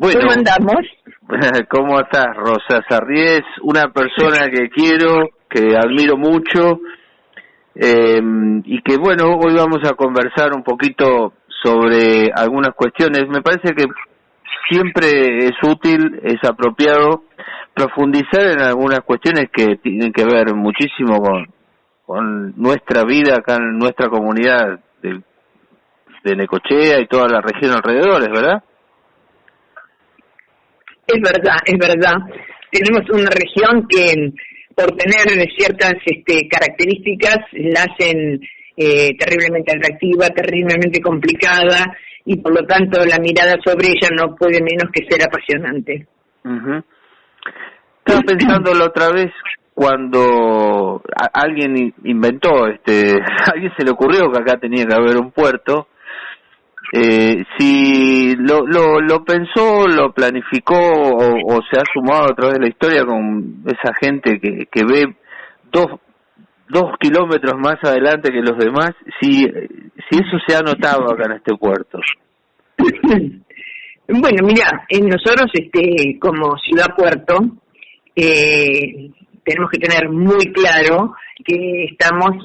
Bueno, ¿Cómo andamos? ¿Cómo estás, Rosa Sarriés? Una persona que quiero, que admiro mucho eh, y que, bueno, hoy vamos a conversar un poquito sobre algunas cuestiones. Me parece que siempre es útil, es apropiado profundizar en algunas cuestiones que tienen que ver muchísimo con, con nuestra vida acá en nuestra comunidad de, de Necochea y toda la región alrededor, ¿verdad? Es verdad, es verdad. Tenemos una región que por tener ciertas este, características la hacen eh, terriblemente atractiva, terriblemente complicada y por lo tanto la mirada sobre ella no puede menos que ser apasionante. Estaba pensando la otra vez cuando alguien inventó, este, a alguien se le ocurrió que acá tenía que haber un puerto eh, si lo, lo, lo pensó, lo planificó o, se ha sumado a través de la historia con esa gente que, que ve dos, dos kilómetros más adelante que los demás, si, si eso se ha notado acá en este puerto. Bueno, mira, nosotros este, como ciudad puerto eh, tenemos que tener muy claro que estamos,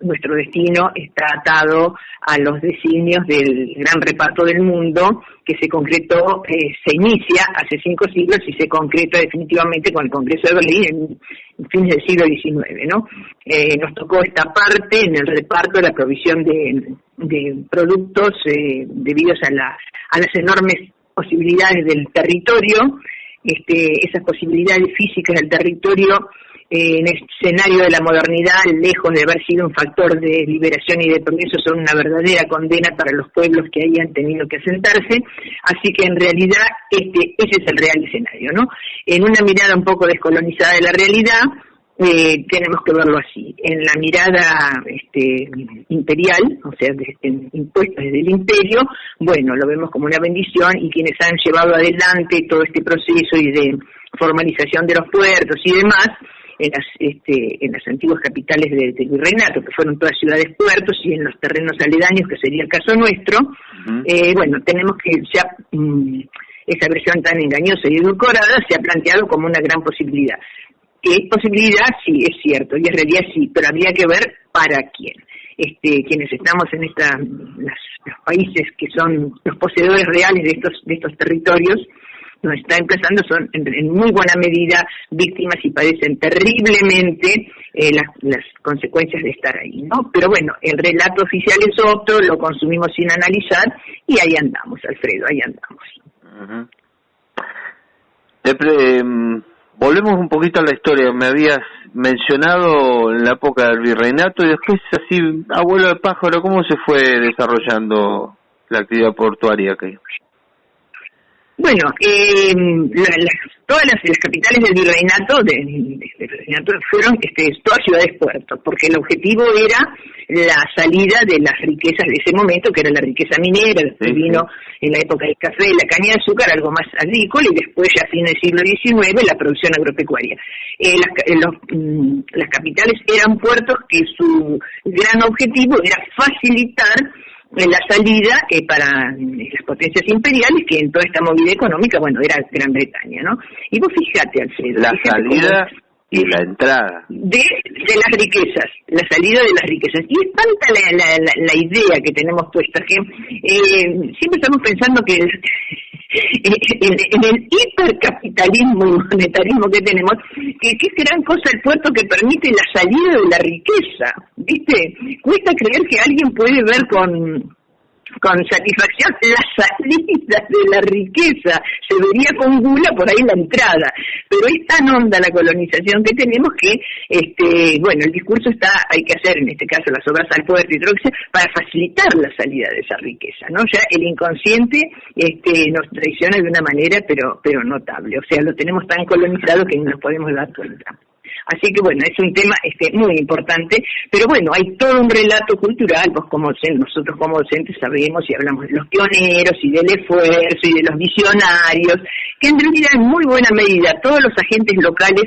nuestro destino está atado a los designios del gran reparto del mundo que se concretó, eh, se inicia hace cinco siglos y se concreta definitivamente con el Congreso de Berlín en, fines del siglo XIX, ¿no? Eh, nos tocó esta parte en el reparto de la provisión de, productos eh, debidos a, la, a las enormes posibilidades del territorio, este, esas posibilidades físicas del territorio en el escenario de la modernidad, lejos de haber sido un factor de liberación y de progreso, son una verdadera condena para los pueblos que hayan tenido que asentarse. Así que en realidad este, ese es el real escenario, ¿no? En una mirada un poco descolonizada de la realidad, eh, tenemos que verlo así. En la mirada este, imperial, o sea, impuesta desde el imperio, bueno, lo vemos como una bendición y quienes han llevado adelante todo este proceso y de formalización de los puertos y demás, en las, este, en las antiguas capitales del de virreinato, que fueron todas ciudades puertos, y en los terrenos aledaños, que sería el caso nuestro, eh, bueno, tenemos que ya mm, esa versión tan engañosa y edulcorada se ha planteado como una gran posibilidad. ¿Qué posibilidad? Sí, es cierto, y en realidad sí, pero habría que ver para quién. Este, quienes estamos en esta, los países que son los poseedores reales de estos, de estos territorios, nos está empezando son en, muy buena medida víctimas y padecen terriblemente eh, las, consecuencias de estar ahí, ¿no? Pero bueno, el relato oficial es otro, lo consumimos sin analizar y ahí andamos, Alfredo, ahí andamos. Em, volvemos un poquito a la historia, me habías mencionado en la época del virreinato y después así, abuelo de pájaro, ¿cómo se fue desarrollando la actividad portuaria aquí? Bueno, eh, todas las, capitales del virreinato, de, virreinato fueron este, todas ciudades puertos, porque el objetivo era la salida de las riquezas de ese momento, que era la riqueza minera, después vino en la época del café, la caña de azúcar, algo más agrícola, y después ya a fines del siglo XIX la producción agropecuaria. Eh, las, eh, mm, las capitales eran puertos que su gran objetivo era facilitar en la salida eh, para las potencias imperiales, que en toda esta movida económica, bueno, era Gran Bretaña, ¿no? Y vos fíjate, Alfredo. La salida y la entrada. De, de las riquezas, la salida de las riquezas. Y es tanta la, la, la, idea que tenemos puesta que eh, siempre estamos pensando que en, el hipercapitalismo y monetarismo que tenemos, que, es gran cosa el puerto que permite la salida de la riqueza, ¿viste? Cuesta creer que alguien puede ver con con satisfacción la salida de la riqueza, se vería con gula por ahí la entrada, pero es tan honda la colonización que tenemos que, este, bueno, el discurso está, hay que hacer en este caso las obras al poder y para facilitar la salida de esa riqueza, ¿no? Ya el inconsciente este, nos traiciona de una manera, pero, pero notable, o sea, lo tenemos tan colonizado que no nos podemos dar cuenta. Así que bueno, es un tema este, muy importante, pero bueno, hay todo un relato cultural, pues como nosotros como docentes sabemos y hablamos de los pioneros y del esfuerzo y de los visionarios, que en realidad en muy buena medida todos los agentes locales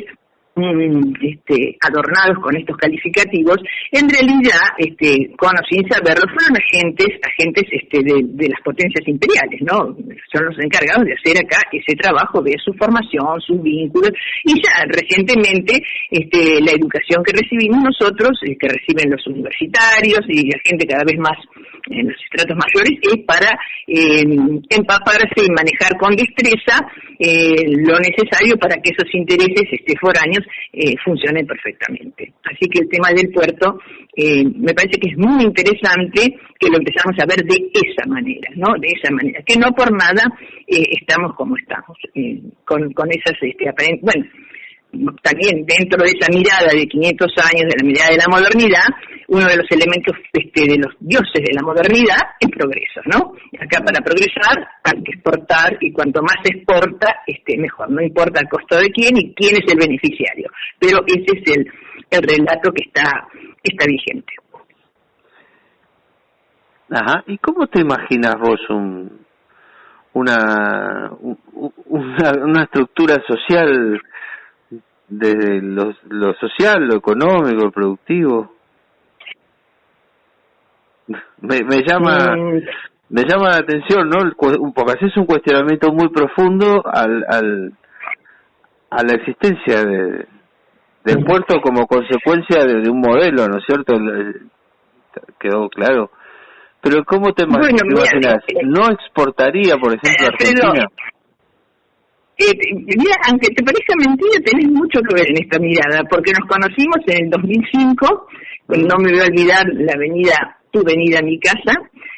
este, adornados con estos calificativos, en realidad, este, con o sin saberlo, fueron agentes, agentes este, de, las potencias imperiales, ¿no? Son los encargados de hacer acá ese trabajo de su formación, sus vínculos, y ya recientemente este, la educación que recibimos nosotros, eh, que reciben los universitarios y la gente cada vez más en los estratos mayores, es para eh, empaparse y manejar con destreza eh, lo necesario para que esos intereses este, foráneos eh, funcionen perfectamente. Así que el tema del puerto eh, me parece que es muy interesante que lo empezamos a ver de esa manera, ¿no? De esa manera, que no por nada eh, estamos como estamos, eh, con, con esas, este, bueno, también dentro de esa mirada de 500 años, de la mirada de la modernidad, uno de los elementos este, de los dioses de la modernidad es progreso, ¿no? Acá para progresar hay que exportar y cuanto más se exporta, este, mejor. No importa el costo de quién y quién es el beneficiario. Pero ese es el, el relato que está, está vigente. Ajá. ¿Y cómo te imaginas vos un, una, una, una estructura social desde lo, lo social, lo económico, lo productivo. Me, me llama mm. me llama la atención, ¿no? Porque así es un cuestionamiento muy profundo al, al a la existencia de, del puerto como consecuencia de, un modelo, ¿no es cierto? Quedó claro. Pero ¿cómo te imaginas? Eh, ¿No exportaría, por ejemplo, a Argentina? Eh, mira, aunque te parezca mentira, tenés mucho que ver en esta mirada, porque nos conocimos en el 2005, no me voy a olvidar la avenida, tu venida a mi casa,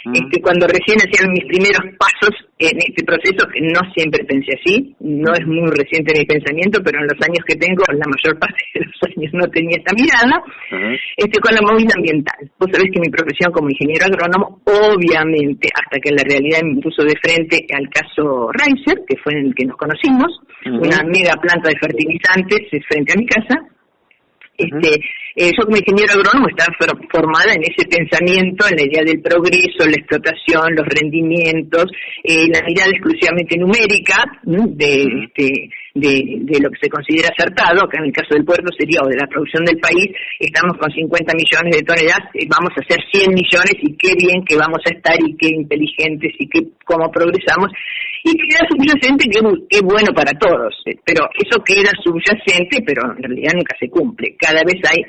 este, cuando recién hacían mis primeros pasos en este proceso, que no siempre pensé así, no es muy reciente mi pensamiento, pero en los años que tengo, la mayor parte de los años no tenía esta mirada, este, con la movida ambiental. Vos sabés que mi profesión como ingeniero agrónomo, obviamente, hasta que la realidad me puso de frente al caso Reiser, que fue en el que nos conocimos, una mega planta de fertilizantes frente a mi casa, este, eh, yo como ingeniero agrónomo estaba formada en ese pensamiento, en la idea del progreso, la explotación, los rendimientos, eh, la mirada exclusivamente numérica de, este, de, de, lo que se considera acertado, que en el caso del puerto sería, o de la producción del país, estamos con 50 millones de toneladas, eh, vamos a hacer 100 millones y qué bien que vamos a estar y qué inteligentes y qué, cómo progresamos y queda subyacente que es bueno para todos, pero eso queda subyacente, pero en realidad nunca se cumple. Cada vez hay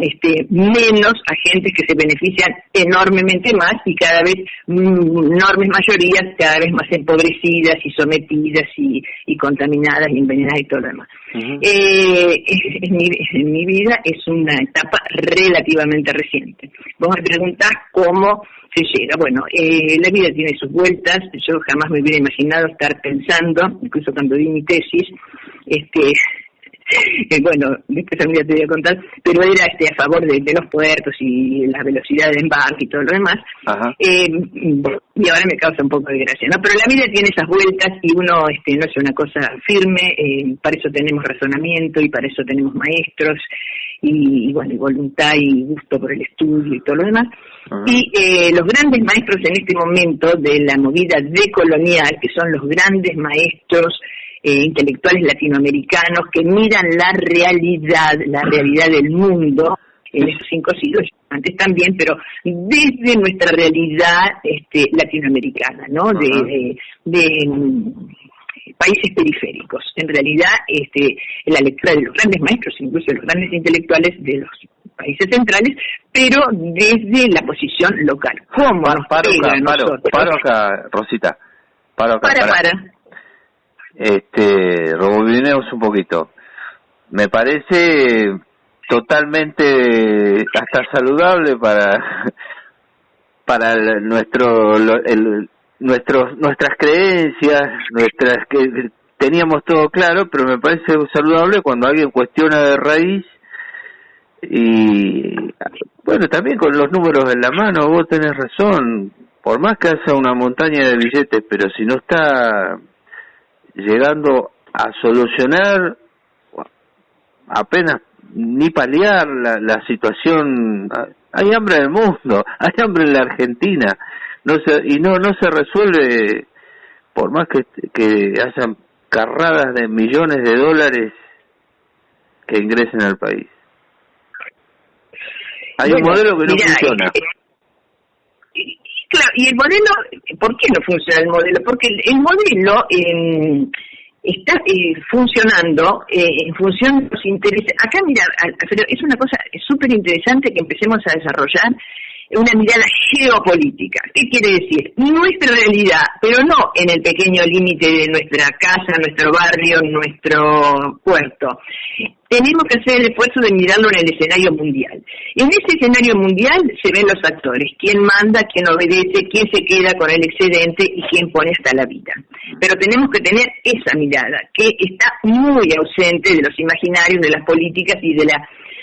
este, menos agentes que se benefician enormemente más y cada vez mm, enormes mayorías cada vez más empobrecidas y sometidas y, y contaminadas y envenenadas y todo lo demás. eh, en, mi, en mi vida es una etapa relativamente reciente. Vos me preguntás cómo se llega. Bueno, eh, la vida tiene sus vueltas. Yo jamás me hubiera imaginado estar pensando, incluso cuando di mi tesis, este, bueno, después también te voy a contar, pero era este a favor de, los puertos y la velocidad de embarque y todo lo demás. Eh, y ahora me causa un poco de gracia, ¿no? Pero la vida tiene esas vueltas y uno este, no es una cosa firme, eh, para eso tenemos razonamiento y para eso tenemos maestros y, bueno, y voluntad y gusto por el estudio y todo lo demás. Y eh, los grandes maestros en este momento de la movida decolonial, que son los grandes maestros eh, intelectuales latinoamericanos que miran la realidad, la realidad del mundo en esos cinco siglos, antes también, pero desde nuestra realidad este, latinoamericana, ¿no? De, de, mm, países periféricos. En realidad, este, la lectura de los grandes maestros, incluso de los grandes intelectuales de los países centrales, pero desde la posición local. ¿Cómo paro, paro, acá, paro, acá, Rosita. Paro acá, para, para este, rebobinemos un poquito. Me parece totalmente hasta saludable para para nuestro el, nuestros nuestras creencias, nuestras que teníamos todo claro, pero me parece saludable cuando alguien cuestiona de raíz y bueno, también con los números en la mano, vos tenés razón, por más que haya una montaña de billetes, pero si no está llegando a solucionar apenas ni paliar la, la situación hay hambre en el mundo hay hambre en la Argentina no se, y no no se resuelve por más que, que hayan carradas de millones de dólares que ingresen al país. Hay un modelo que no funciona. Claro, y el modelo, ¿por qué no funciona el modelo? Porque el, modelo eh, está eh, funcionando eh, en función de los intereses. Acá, mira, es una cosa súper interesante que empecemos a desarrollar una mirada geopolítica. ¿Qué quiere decir? Nuestra realidad, pero no en el pequeño límite de nuestra casa, nuestro barrio, nuestro puerto. Tenemos que hacer el esfuerzo de mirarlo en el escenario mundial. En ese escenario mundial se ven los actores, quién manda, quién obedece, quién se queda con el excedente y quién pone hasta la vida. Pero tenemos que tener esa mirada, que está muy ausente de los imaginarios, de las políticas y de la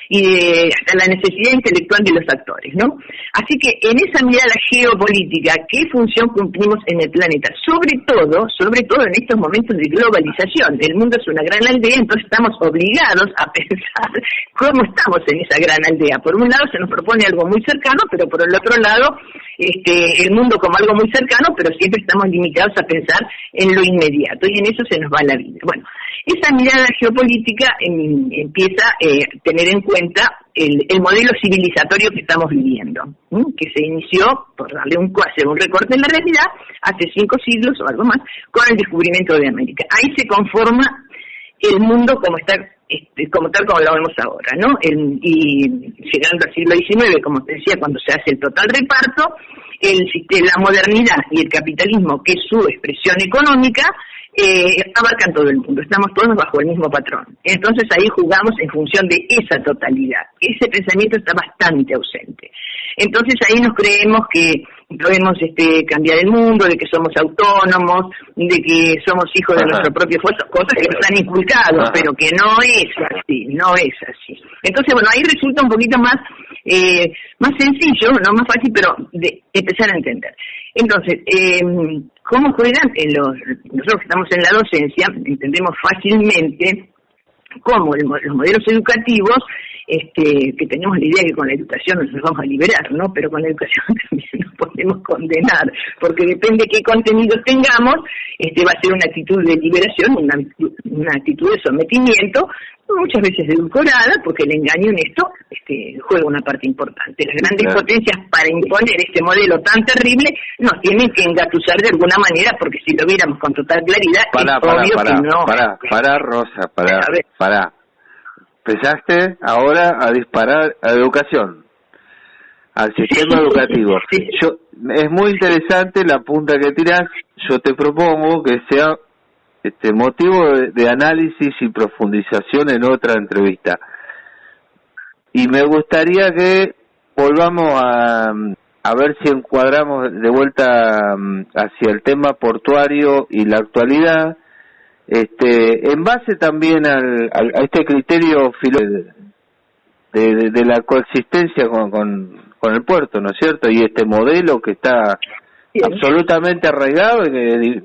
y de la necesidad intelectual de los actores, ¿no? Así que en esa mirada geopolítica, ¿qué función cumplimos en el planeta? Sobre todo, sobre todo en estos momentos de globalización. El mundo es una gran aldea, entonces estamos obligados a pensar cómo estamos en esa gran aldea. Por un lado se nos propone algo muy cercano, pero por el otro lado, este, el mundo como algo muy cercano, pero siempre estamos limitados a pensar en lo inmediato y en eso se nos va la vida. Bueno, esa mirada geopolítica em, empieza a eh, tener en cuenta el, modelo civilizatorio que estamos viviendo, que se inició, por darle un, hacer un recorte en la realidad, hace cinco siglos o algo más, con el descubrimiento de América. Ahí se conforma el mundo como está este, como tal como lo vemos ahora, ¿no? y llegando al siglo XIX, como te decía, cuando se hace el total reparto, el, la modernidad y el capitalismo, que es su expresión económica, eh, abarcan todo el mundo, estamos todos bajo el mismo patrón. Entonces ahí jugamos en función de esa totalidad. Ese pensamiento está bastante ausente. Entonces ahí nos creemos que podemos este, cambiar el mundo, de que somos autónomos, de que somos hijos de nuestro propio esfuerzo, cosas que nos han inculcado, pero que no es así, no es así. Entonces, bueno, ahí resulta un poquito más, eh, más sencillo, no más fácil, pero de empezar a entender. Entonces, eh, ¿cómo juegan los, nosotros que estamos en la docencia, entendemos fácilmente cómo los modelos educativos, este, que tenemos la idea que con la educación nos vamos a liberar, ¿no? Pero con la educación también nos podemos condenar, porque depende de qué contenidos tengamos, este va a ser una actitud de liberación, una actitud de sometimiento, muchas veces edulcorada, porque el engaño en esto este, juega una parte importante. Las grandes potencias para imponer este modelo tan terrible nos tienen que engatusar de alguna manera, porque si lo viéramos con total claridad, para, para, obvio para, que no. Para, para, Rosa, para, para. Empezaste ahora a disparar a educación, al sistema educativo. Yo, es muy interesante la punta que tiras. Yo te propongo que sea este motivo de, análisis y profundización en otra entrevista. Y me gustaría que volvamos a, a ver si encuadramos de vuelta mm, hacia el tema portuario y la actualidad, este, en base también al, a este criterio de, de, la coexistencia con, con, con, el puerto, ¿no es cierto? Y este modelo que está absolutamente arraigado y que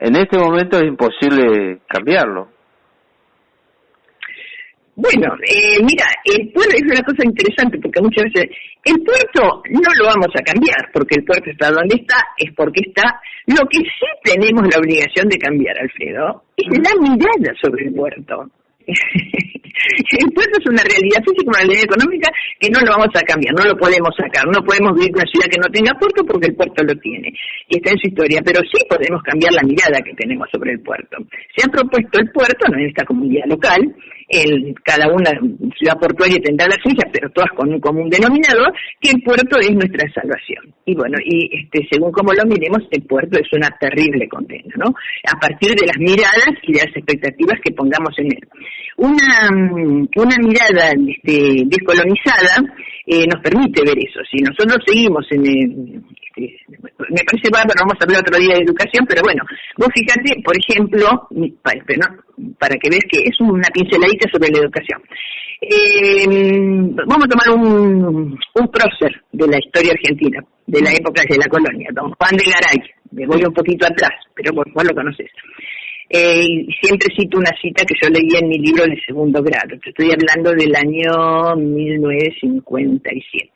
en este momento es imposible cambiarlo. Bueno, eh, mira, el puerto es una cosa interesante porque muchas veces el puerto no lo vamos a cambiar porque el puerto está donde está, es porque está. Lo que sí tenemos la obligación de cambiar, Alfredo, es la mirada sobre el puerto. puerto es una realidad física, una realidad económica que no lo vamos a cambiar, no lo podemos sacar, no podemos vivir en una ciudad que no tenga puerto porque el puerto lo tiene y está en su historia, pero sí podemos cambiar la mirada que tenemos sobre el puerto. Se ha propuesto el puerto, no en esta comunidad local, el, cada una ciudad portuaria tendrá la suya, pero todas con un común denominador, que el puerto es nuestra salvación. Y bueno, y este, según como lo miremos, el puerto es una terrible condena, ¿no? A partir de las miradas y de las expectativas que pongamos en él. Una, una mirada este, descolonizada eh, nos permite ver eso. Si nosotros seguimos en el, este, me parece bárbaro, vamos a hablar otro día de educación, pero bueno, vos fíjate, por ejemplo, para, que veas que es una pinceladita sobre la educación. Eh, vamos a tomar un, un prócer de la historia argentina, de la época de la colonia, don Juan de Garay, me voy un poquito atrás, pero vos, vos lo conoces. Eh, siempre cito una cita que yo leía en mi libro de segundo grado. Te estoy hablando del año 1957.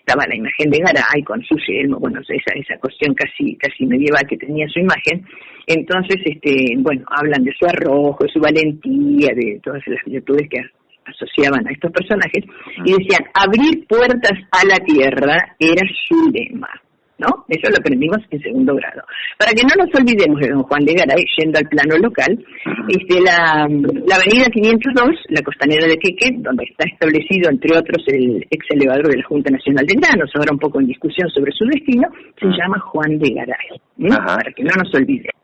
Estaba la imagen de Garay con su yelmo, bueno, esa, esa cuestión casi, casi medieval que tenía su imagen. Entonces, este, bueno, hablan de su arrojo, de su valentía, de todas las virtudes que asociaban a estos personajes, y decían, abrir puertas a la tierra era su lema. ¿No? Eso lo aprendimos en segundo grado. Para que no nos olvidemos de don Juan de Garay, yendo al plano local, este, la, la avenida 502, la costanera de Queque, donde está establecido, entre otros, el ex elevador de la Junta Nacional de Granos, ahora un poco en discusión sobre su destino, se llama Juan de Garay, para que no nos olvidemos.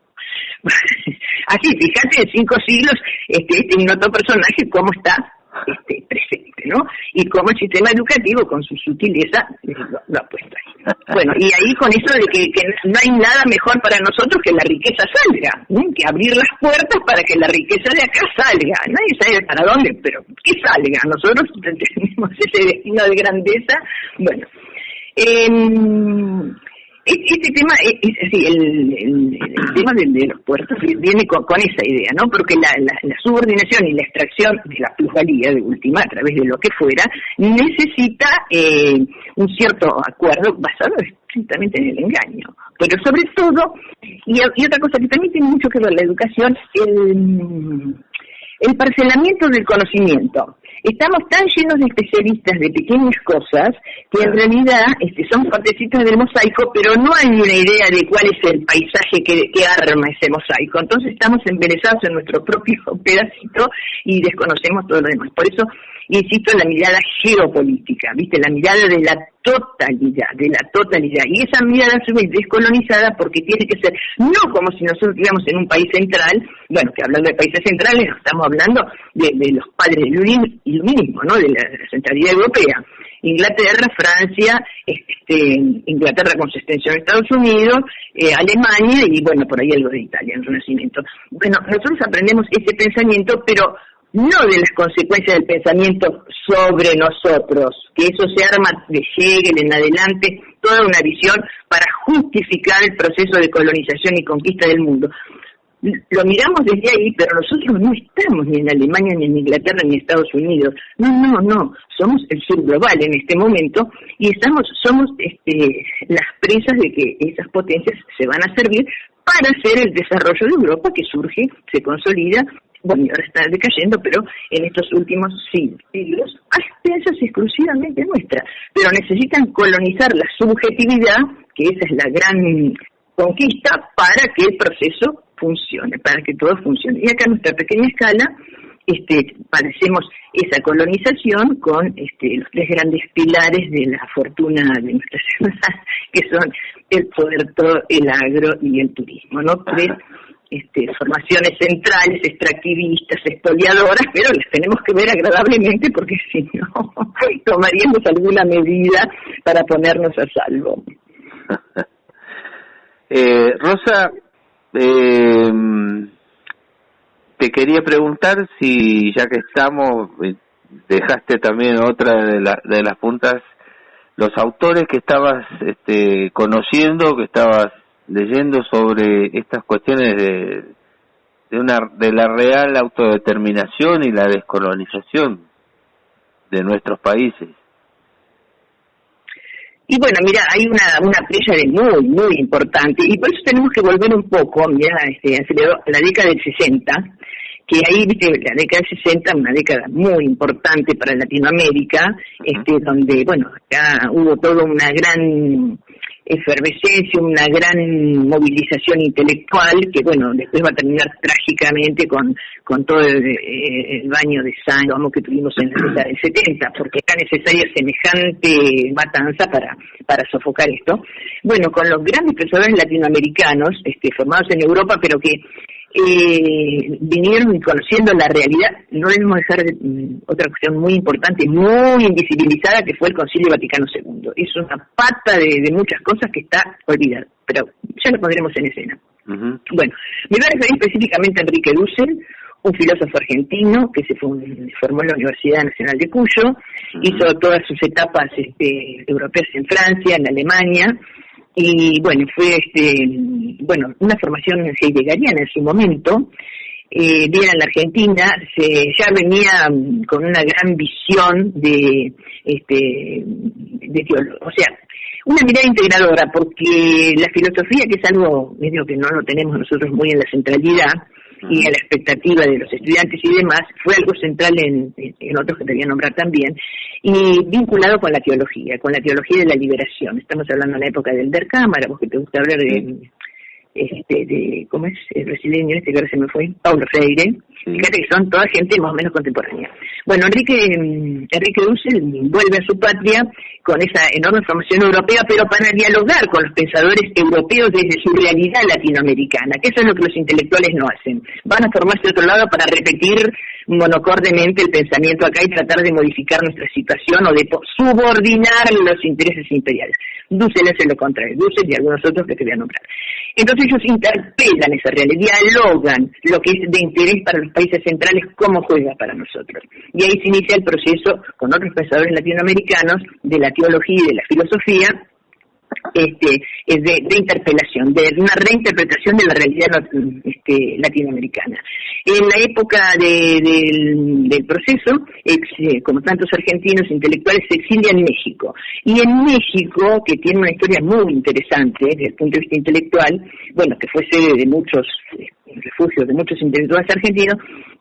Así, fíjate, en cinco siglos, este, este ignoto personaje, cómo está este, presente, ¿no? Y cómo el sistema educativo, con su sutileza, lo, ha puesto ahí. Bueno, y ahí con eso de que, no hay nada mejor para nosotros que la riqueza salga, que abrir las puertas para que la riqueza de acá salga. Nadie sabe para dónde, pero que salga. Nosotros tenemos ese destino de grandeza. Bueno, eh, este tema, es, el, tema de, los puertos viene con, esa idea, ¿no? Porque la, subordinación y la extracción de la plusvalía de última, a través de lo que fuera, necesita eh, un cierto acuerdo basado estrictamente en el engaño. Pero sobre todo, y, y otra cosa que también tiene mucho que ver la educación, el, el parcelamiento del conocimiento. Estamos tan llenos de especialistas de pequeñas cosas que en realidad este, son partecitas del mosaico, pero no hay una idea de cuál es el paisaje que, que arma ese mosaico. Entonces estamos embelesados en nuestro propio pedacito y desconocemos todo lo demás. Por eso insisto en la mirada geopolítica, ¿viste? La mirada de la totalidad, de la totalidad. Y esa mirada a su descolonizada porque tiene que ser, no como si nosotros viviéramos en un país central, bueno, que hablando de países centrales, estamos hablando de, los padres del iluminismo, ¿no? De la, centralidad europea. Inglaterra, Francia, este, Inglaterra con su extensión a Estados Unidos, eh, Alemania y bueno, por ahí algo de Italia, el Renacimiento. Bueno, nosotros aprendemos ese pensamiento, pero no de las consecuencias del pensamiento sobre nosotros, que eso se arma de Hegel en adelante, toda una visión para justificar el proceso de colonización y conquista del mundo. Lo miramos desde ahí, pero nosotros no estamos ni en Alemania, ni en Inglaterra, ni en Estados Unidos. No, no, no. Somos el sur global en este momento y estamos, somos este, las presas de que esas potencias se van a servir para hacer el desarrollo de Europa que surge, se consolida bueno, ahora está decayendo, pero en estos últimos siglos, a expensas exclusivamente nuestras, pero necesitan colonizar la subjetividad, que esa es la gran conquista, para que el proceso funcione, para que todo funcione. Y acá en nuestra pequeña escala, este, padecemos esa colonización con este, los tres grandes pilares de la fortuna de nuestra ciudad, que son el poder, todo, el agro y el turismo, ¿no? Tres este, formaciones centrales, extractivistas, expoliadoras, pero las tenemos que ver agradablemente porque si no, tomaríamos alguna medida para ponernos a salvo. eh, Rosa, eh, quería preguntar si ya que estamos, eh, dejaste también otra de, de las puntas, los autores que estabas este, conociendo, que estabas leyendo sobre estas cuestiones de, de, una, de la real autodeterminación y la descolonización de nuestros países. Y bueno, mira, hay una, una de muy, muy importante, y por eso tenemos que volver un poco, mira, este, a la década del 60, que ahí, viste, la década del 60, una década muy importante para Latinoamérica, este, donde, bueno, ya hubo toda una gran efervescencia, una gran movilización intelectual que, bueno, después va a terminar trágicamente con, con todo el, baño de sangre que tuvimos en la década del 70, porque era necesaria semejante matanza para, para sofocar esto. Bueno, con los grandes pensadores latinoamericanos, este, formados en Europa, pero que eh, vinieron conociendo la realidad, no debemos dejar mm, otra cuestión muy importante, muy invisibilizada, que fue el Concilio Vaticano II. Es una pata de, muchas cosas que está olvidada, pero ya lo pondremos en escena. Bueno, me voy a referir específicamente a Enrique Dussel, un filósofo argentino que se formó en la Universidad Nacional de Cuyo, hizo todas sus etapas este, europeas en Francia, en Alemania, y bueno, fue este, bueno, una formación heideggeriana en su momento, eh, bien en la Argentina, se, ya venía mm, con una gran visión de, este, de o sea, una mirada integradora, porque la filosofía, que es algo medio que no lo tenemos nosotros muy en la centralidad, y a la expectativa de los estudiantes y demás, fue algo central en, en otros que te voy a nombrar también, y vinculado con la teología, con la teología de la liberación. Estamos hablando de la época del Der Cámara, vos que te gusta hablar de, este, de, ¿cómo es? El brasileño este que ahora se me fue, Paulo Freire. Fíjate que son toda gente más o menos contemporánea. Bueno, Enrique, mm, Enrique Dussel vuelve a su patria con esa enorme formación europea, pero para dialogar con los pensadores europeos desde su realidad latinoamericana, que eso es lo que los intelectuales no hacen. Van a formarse otro lado para repetir monocordemente el pensamiento acá y tratar de modificar nuestra situación o de subordinar los intereses imperiales. Dussel hace lo contrario, Dussel y algunos otros que te voy a nombrar. Entonces ellos interpelan esa realidad, dialogan lo que es de interés para los países centrales, cómo juega para nosotros. Y ahí se inicia el proceso con otros pensadores latinoamericanos de la teología y de la filosofía este, de, interpelación, de una reinterpretación de la realidad este, latinoamericana. En la época del, proceso, eh, como tantos argentinos intelectuales, se exilia en México. Y en México, que tiene una historia muy interesante desde el punto de vista intelectual, bueno, que fue sede de muchos eh, refugios de muchos intelectuales argentinos,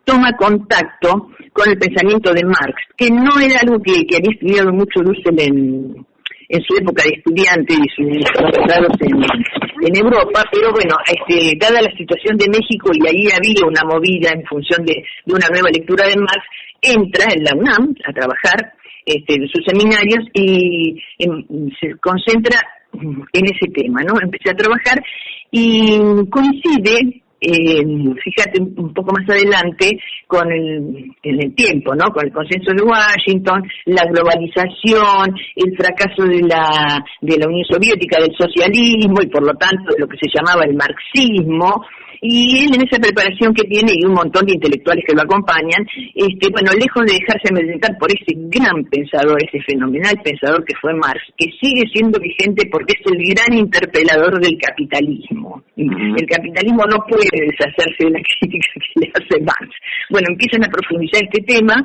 toma contacto con el pensamiento de Marx, que no era algo que, había estudiado mucho Dussel en, en su época de estudiante y sus doctorados en, en Europa, pero bueno, este, dada la situación de México y ahí había una movida en función de, una nueva lectura de Marx, entra en la UNAM a trabajar este, en sus seminarios y se concentra en ese tema, ¿no? Empecé a trabajar y coincide eh, fíjate un poco más adelante con el, en el tiempo, ¿no? Con el consenso de Washington, la globalización, el fracaso de la, de la Unión Soviética, del socialismo y por lo tanto de lo que se llamaba el marxismo, y él en esa preparación que tiene y un montón de intelectuales que lo acompañan, este, bueno, lejos de dejarse amedrentar por ese gran pensador, ese fenomenal pensador que fue Marx, que sigue siendo vigente porque es el gran interpelador del capitalismo. El capitalismo no puede deshacerse de la crítica que le hace Marx. Bueno, empiezan a profundizar este tema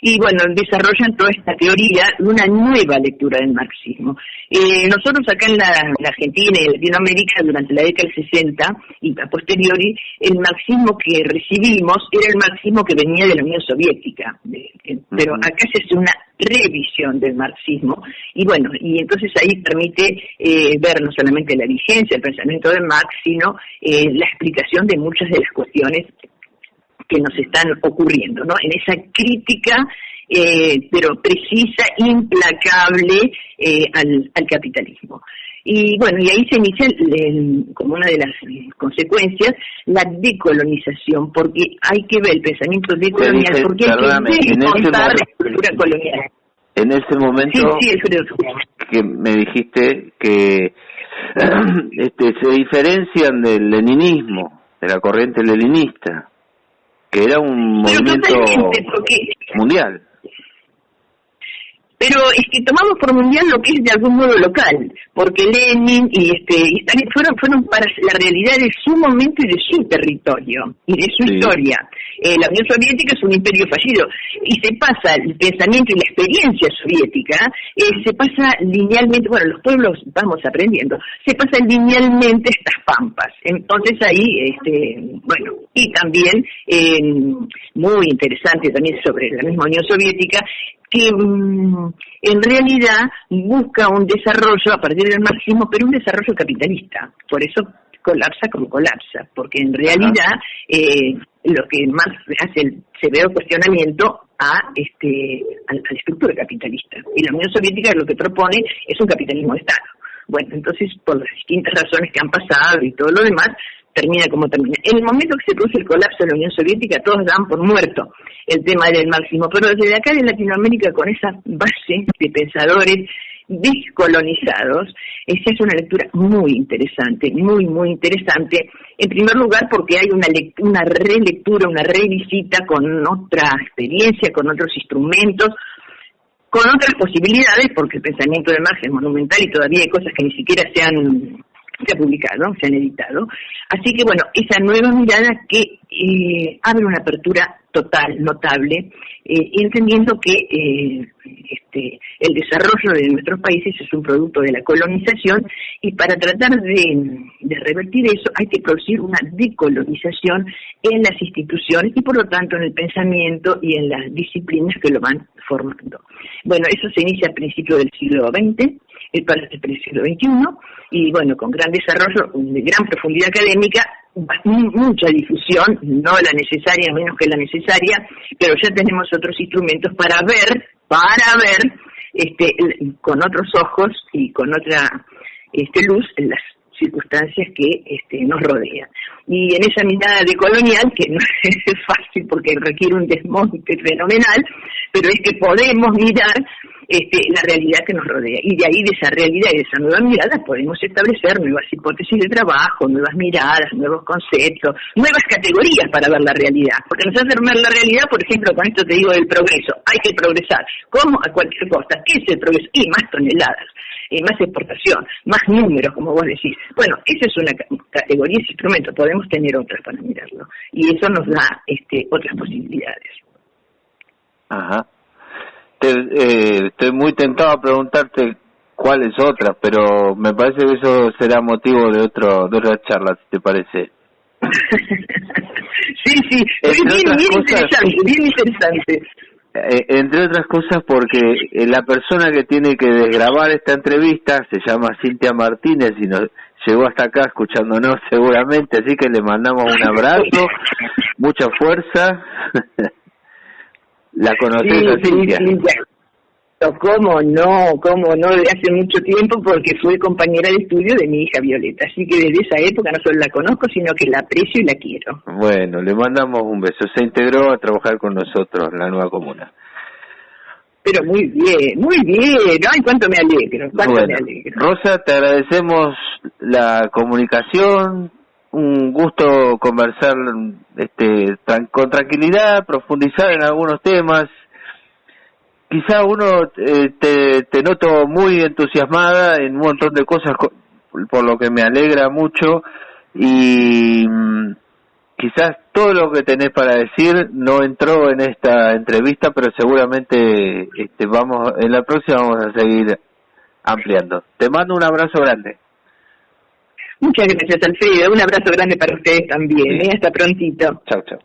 y bueno, desarrollan toda esta teoría de una nueva lectura del marxismo. Eh, nosotros acá en la, Argentina y en Latinoamérica durante la década del 60 y a posteriori, el marxismo que recibimos era el marxismo que venía de la Unión Soviética, pero acá se hace una revisión del marxismo. Y bueno, y entonces ahí permite eh, ver no solamente la vigencia del pensamiento de Marx, sino eh, la explicación de muchas de las cuestiones que nos están ocurriendo, ¿no? En esa crítica, eh, pero precisa, implacable eh, al, capitalismo. Y bueno, y ahí se inicia como una de las consecuencias la decolonización, porque hay que ver el pensamiento decolonial, porque hay que descontar la cultura colonial. En ese momento que me dijiste que este, se diferencian del leninismo, de la corriente leninista que era un movimiento mundial. Pero es que tomamos por mundial lo que es de algún modo local, porque Lenin y este y Stalin fueron fueron para la realidad de su momento y de su territorio y de su historia. Eh, la Unión Soviética es un imperio fallido y se pasa el pensamiento y la experiencia soviética, eh, se pasa linealmente, bueno, los pueblos vamos aprendiendo, se pasa linealmente estas pampas. Entonces ahí, este, bueno, y también eh, muy interesante también sobre la misma Unión Soviética, que mm, en realidad busca un desarrollo a partir del marxismo, pero un desarrollo capitalista. Por eso colapsa como colapsa, porque en realidad eh, lo que Marx hace el severo cuestionamiento a este a, la estructura capitalista. Y la Unión Soviética lo que propone es un capitalismo de Estado. Bueno, entonces, por las distintas razones que han pasado y todo lo demás, termina como termina. En el momento que se produce el colapso de la Unión Soviética, todos dan por muerto el tema del marxismo, pero desde acá en Latinoamérica, con esa base de pensadores descolonizados, esa es una lectura muy interesante, muy, muy interesante. En primer lugar, porque hay una, una relectura, una revisita con otra experiencia, con otros instrumentos, con otras posibilidades, porque el pensamiento de Marx es monumental y todavía hay cosas que ni siquiera se han se ha publicado, se han editado. Así que bueno, esa nueva mirada que eh, abre una apertura total, notable, eh, entendiendo que eh, este, el desarrollo de nuestros países es un producto de la colonización y para tratar de, de revertir eso hay que producir una decolonización en las instituciones y por lo tanto en el pensamiento y en las disciplinas que lo van formando. Bueno, eso se inicia a principios del siglo XX el para el siglo XXI y bueno, con gran desarrollo, de gran profundidad académica, mucha difusión, no la necesaria, menos que la necesaria, pero ya tenemos otros instrumentos para ver, para ver este, con otros ojos y con otra este, luz las circunstancias que este, nos rodean. Y en esa mirada de colonial, que no es fácil porque requiere un desmonte fenomenal, pero es que podemos mirar este, la realidad que nos rodea. Y de ahí, de esa realidad y de esa nueva mirada, podemos establecer nuevas hipótesis de trabajo, nuevas miradas, nuevos conceptos, nuevas categorías para ver la realidad. Porque nos hace ver la realidad, por ejemplo, con esto te digo del progreso. Hay que progresar. ¿Cómo? A cualquier costa. ¿Qué es el progreso? Y más toneladas, más exportación, más números, como vos decís. Bueno, esa es una categoría, ese instrumento. Podemos tener otras para mirarlo. Y eso nos da este, otras posibilidades. Ajá eh, estoy muy tentado a preguntarte cuáles otras, pero me parece que eso será motivo de otro de otra charla, si te parece. sí, sí, es bien, bien interesante, bien interesante. Eh, entre otras cosas porque eh, la persona que tiene que desgrabar esta entrevista se llama Cintia Martínez y nos llegó hasta acá escuchándonos seguramente, así que le mandamos un abrazo, mucha fuerza. ¿La conoces sí, Cintia? Sí, ¿Cómo no? ¿Cómo no? De hace mucho tiempo porque fue compañera de estudio de mi hija Violeta. Así que desde esa época no solo la conozco, sino que la aprecio y la quiero. Bueno, le mandamos un beso. Se integró a trabajar con nosotros en la nueva comuna. Pero muy bien, muy bien. Ay, cuánto me alegro, cuánto me alegro. Rosa, te agradecemos la comunicación, un gusto conversar este, con tranquilidad, profundizar en algunos temas. Quizá uno eh, te, te noto muy entusiasmada en un montón de cosas, por lo que me alegra mucho y mm, quizás todo lo que tenés para decir no entró en esta entrevista, pero seguramente este, vamos en la próxima vamos a seguir ampliando. Te mando un abrazo grande. Muchas gracias, Alfredo. Un abrazo grande para ustedes también. ¿eh? Hasta prontito. Chao, chao.